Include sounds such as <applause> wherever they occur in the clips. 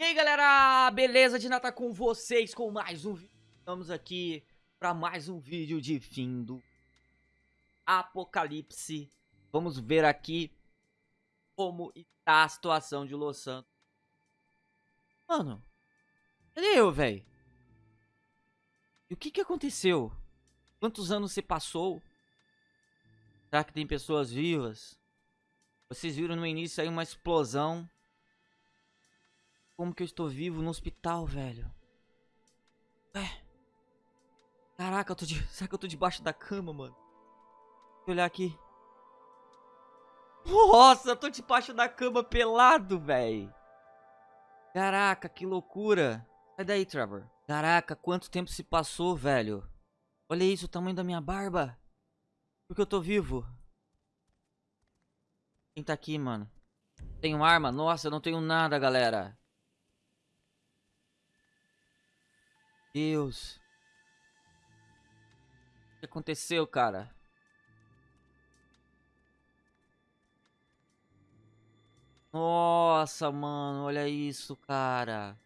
E aí galera, beleza? De nada com vocês com mais um vídeo. Estamos aqui para mais um vídeo de fim do Apocalipse. Vamos ver aqui como está a situação de Los Santos. Mano, cadê eu, velho? E o que que aconteceu? Quantos anos se passou? Será que tem pessoas vivas? Vocês viram no início aí uma explosão. Como que eu estou vivo no hospital, velho? Ué. Caraca, eu tô de... <laughs> será que eu tô debaixo da cama, mano? Deixa eu olhar aqui. Nossa, eu tô debaixo da cama pelado, velho. Caraca, que loucura. Sai daí, Trevor. Caraca, quanto tempo se passou, velho. Olha isso, o tamanho da minha barba. Porque eu tô vivo. Quem tá aqui, mano? Tenho arma? Nossa, eu não tenho nada, galera. Deus. O que aconteceu, cara? Nossa, mano, olha isso, cara.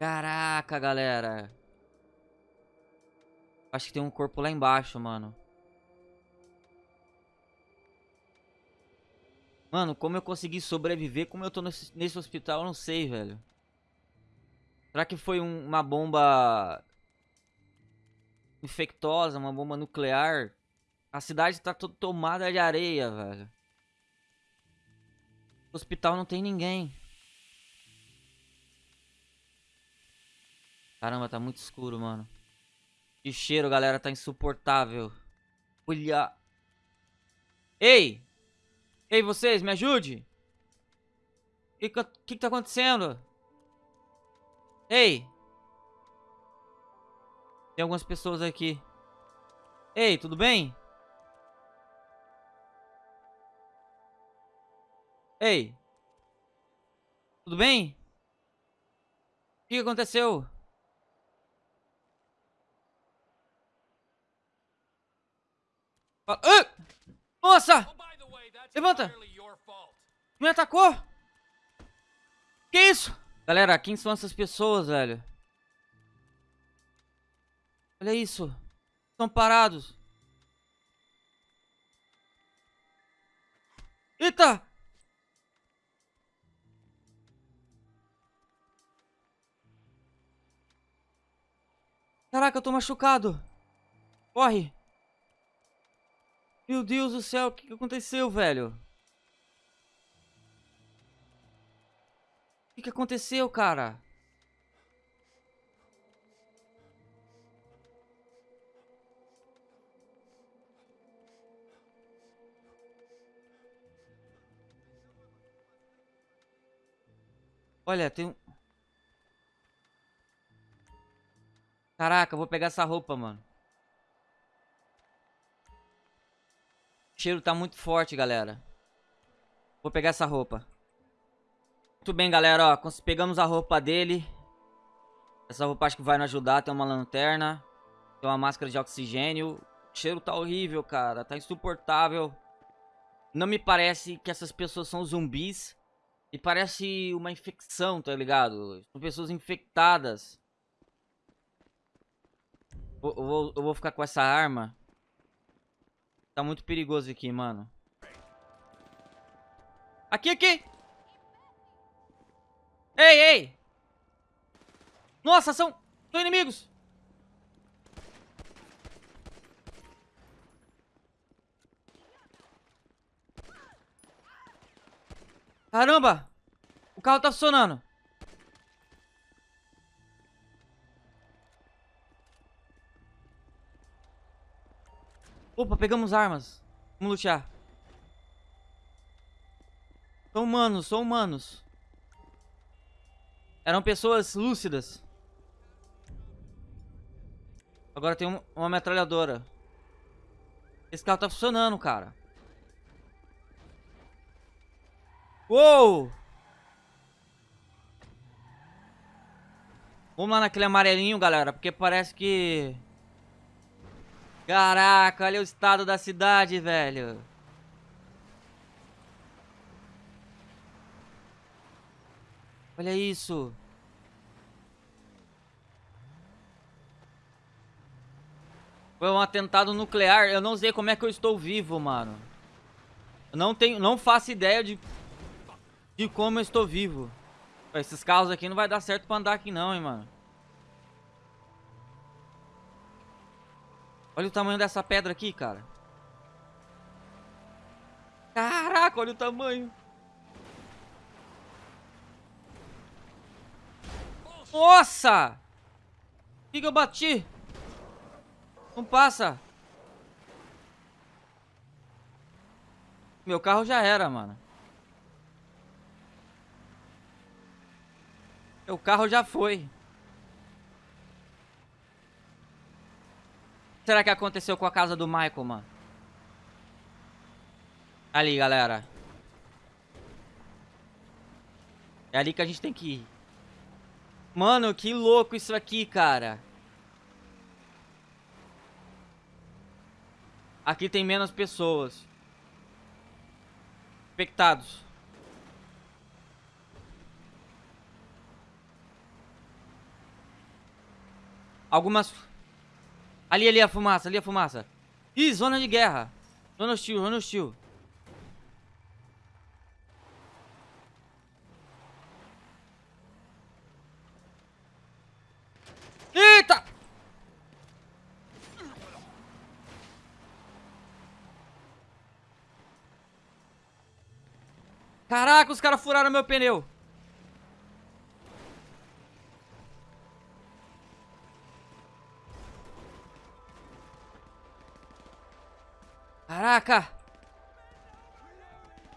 Caraca, galera. Acho que tem um corpo lá embaixo, mano. Mano, como eu consegui sobreviver, como eu tô nesse, nesse hospital, eu não sei, velho. Será que foi um, uma bomba infectosa, uma bomba nuclear? A cidade tá toda tomada de areia, velho. O hospital não tem ninguém. Caramba, tá muito escuro, mano. Que cheiro, galera, tá insuportável. Olha. Ei! Ei, vocês, me ajude! O que, que, tá acontecendo? Ei! Tem algumas pessoas aqui. Ei, tudo bem? Ei! Tudo bem? O que aconteceu? Ah! Nossa! Levanta! Me atacou? Que isso? Galera, quem são essas pessoas, velho? Olha isso. Estão parados. Eita! Caraca, eu tô machucado. Corre. Meu Deus do céu, o que, aconteceu, velho? O que, que aconteceu, cara? Olha, tem um... Caraca, eu vou pegar essa roupa, mano. Cheiro tá muito forte, galera. Vou pegar essa roupa. Muito bem, galera, ó. Pegamos a roupa dele. Essa roupa acho que vai nos ajudar. Tem uma lanterna. Tem uma máscara de oxigênio. O cheiro tá horrível, cara. Tá insuportável. Não me parece que essas pessoas são zumbis. E parece uma infecção, tá ligado? São pessoas infectadas. Eu eu vou ficar com essa arma. Tá muito perigoso aqui, mano. Aqui, aqui! Ei, ei! Nossa, são... São inimigos! Caramba! O carro tá funcionando. Opa, pegamos armas. Vamos lutear. São humanos, são humanos. Eram pessoas lúcidas. Agora tem um, uma metralhadora. Esse carro tá funcionando, cara. Uou! Vamos lá naquele amarelinho, galera, porque parece que... Caraca, olha o estado da cidade, velho. Olha isso. Foi um atentado nuclear. Eu não sei como é que eu estou vivo, mano. Eu não tenho, não faço ideia de de como eu estou vivo. Esses carros aqui não vai dar certo para andar aqui não, hein, mano. Olha o tamanho dessa pedra aqui, cara. Caraca, olha o tamanho. Nossa! O que, que eu bati? Não passa. Meu carro já era, mano. O carro já foi. Será que aconteceu com a casa do Michael, mano? Ali, galera. É ali que a gente tem que ir. Mano, que louco isso aqui, cara. Aqui tem menos pessoas. Infectados. Algumas... Ali, ali a fumaça, ali a fumaça. Ih, zona de guerra. Zona hostil, zona hostil. Eita! Caraca, os caras furaram meu pneu. Caraca!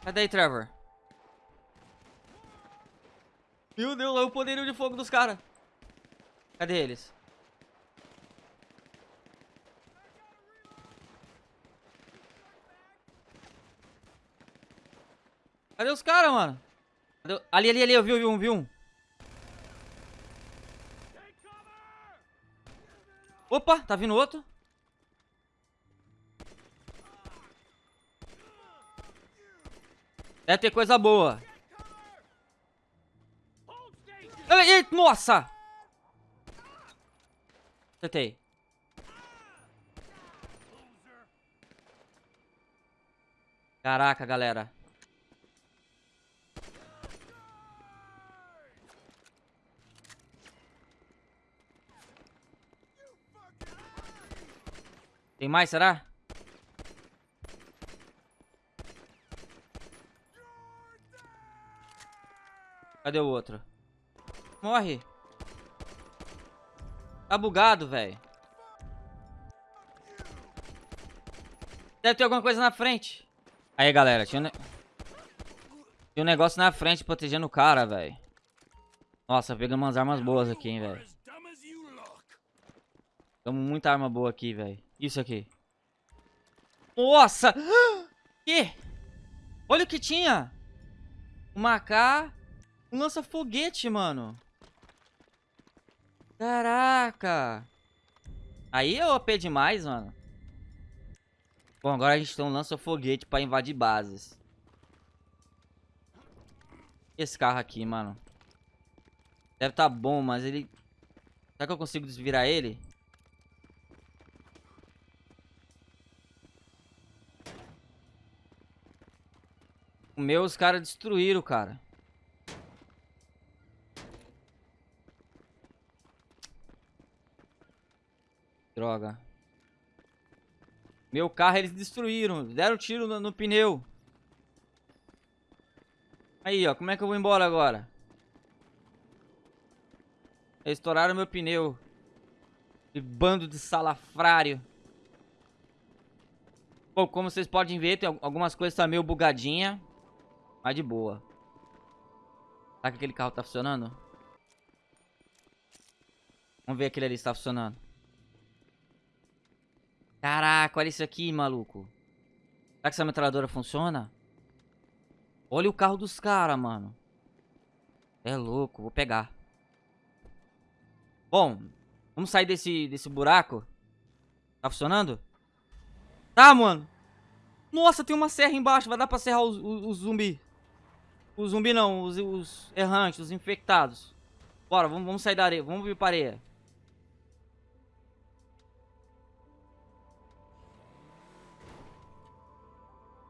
Cadê aí, Trevor? Meu Deus, olha o poderio de fogo dos caras. Cadê eles? Cadê os caras, mano? Cadê... Ali, ali, ali, eu vi, eu vi um, vi um. Opa, tá vindo outro. Deve ter coisa boa. Ei, ei, nossa! Acertei. Caraca, galera. Tem mais, será? Cadê o outro? Morre. Tá bugado, velho. Deve ter alguma coisa na frente. Aí, galera. Tinha um, ne... tinha um negócio na frente protegendo o cara, velho. Nossa, pegamos umas armas boas aqui, hein, velho. Pegamos muita arma boa aqui, velho. Isso aqui. Nossa! <gasps> Que? Olha o que tinha. Uma AK um lança-foguete, mano. Caraca. Aí é OP demais, mano. Bom, agora a gente tem um lança-foguete pra invadir bases. Esse carro aqui, mano. Deve tá bom, mas ele... Será que eu consigo desvirar ele? O meu, os caras destruíram, cara. Droga. Meu carro eles destruíram. Deram tiro no, no pneu. Aí, ó. Como é que eu vou embora agora? Eles estouraram meu pneu. Que bando de salafrário. Bom, como vocês podem ver, tem algumas coisas tá meio bugadinha. Mas de boa. Será que aquele carro tá funcionando? Vamos ver aquele ali se tá funcionando. Caraca, olha isso aqui, maluco. Será que essa metralhadora funciona? Olha o carro dos caras, mano. É louco, vou pegar. Bom, vamos sair desse, desse buraco. Tá funcionando? Tá, mano. Nossa, tem uma serra embaixo. Vai dar pra serrar o, o, o zumbi. Os zumbi não, os, os errantes, os infectados. Bora, vamos, vamos sair da areia, vamos vir para areia.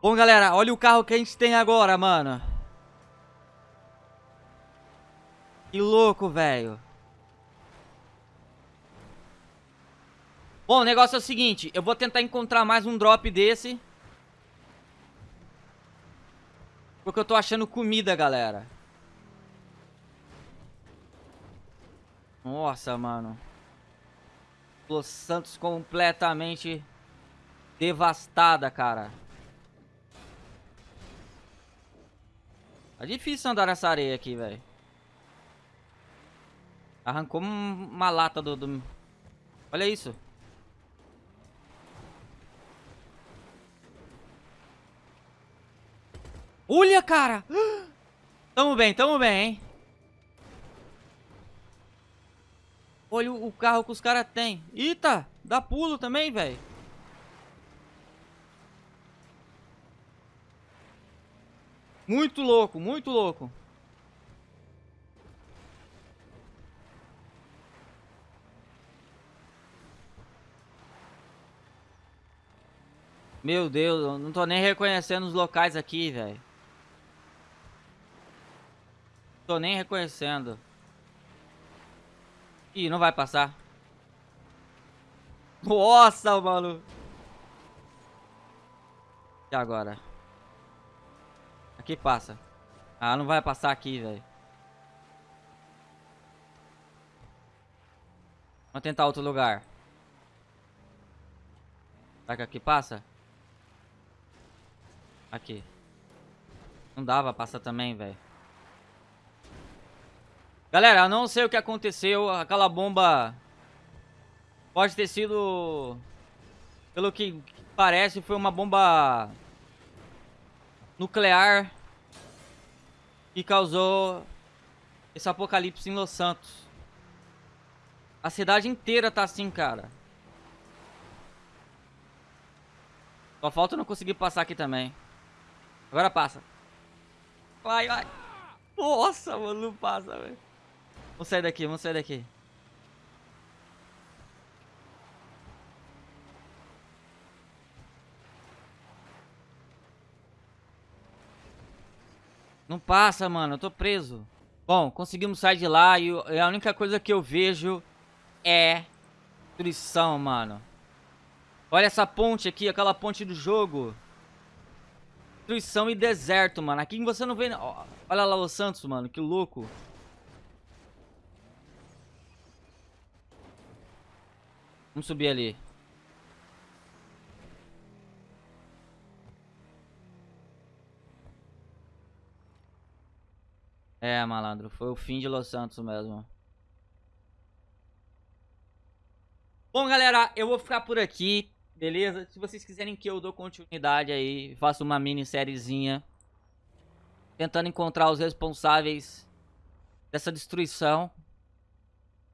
Bom, galera, olha o carro que a gente tem agora, mano. Que louco, velho. Bom, o negócio é o seguinte, eu vou tentar encontrar mais um drop desse. Porque eu tô achando comida, galera. Nossa, mano. Los Santos completamente devastada, cara. Tá difícil andar nessa areia aqui, velho. Arrancou uma lata do, do... Olha isso. Olha, cara! Tamo bem, tamo bem, hein? Olha o, carro que os caras têm. Eita! Dá pulo também, velho. Muito louco, muito louco. Meu Deus, eu não tô nem reconhecendo os locais aqui, velho. Tô nem reconhecendo. Ih, não vai passar. Nossa, mano. E agora? Aqui passa. Ah, não vai passar aqui, velho. Vamos tentar outro lugar. Será que aqui passa? Aqui. Não dava passar também, velho. Galera, eu não sei o que aconteceu. Aquela bomba... Pode ter sido... Pelo que parece, foi uma bomba... Nuclear que causou esse apocalipse em Los Santos. A cidade inteira tá assim, cara. Só falta não conseguir passar aqui também. Agora passa. Vai, vai. Nossa, mano, não passa, velho. Vamos sair daqui, vamos sair daqui. Não passa, mano. Eu tô preso. Bom, conseguimos sair de lá e a única coisa que eu vejo é destruição, mano. Olha essa ponte aqui, aquela ponte do jogo. Destruição e deserto, mano. Aqui você não vê... Olha lá o Santos, mano. Que louco. Vamos subir ali. É, malandro, foi o fim de Los Santos mesmo. Bom, galera, eu vou ficar por aqui, beleza? Se vocês quiserem que eu dou continuidade aí, faça uma minissériezinha tentando encontrar os responsáveis dessa destruição.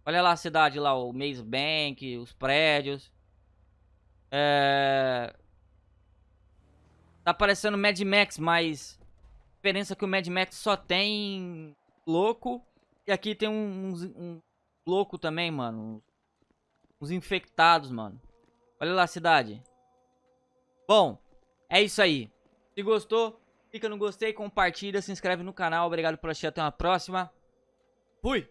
Olha lá a cidade lá, o Maze Bank, os prédios. É... Tá parecendo Mad Max, mas diferença que o Mad Max só tem louco. E aqui tem uns um louco também, mano. Uns infectados, mano. Olha lá a cidade. Bom, é isso aí. Se gostou, clica no gostei, compartilha, se inscreve no canal. Obrigado por assistir, até uma próxima. Fui!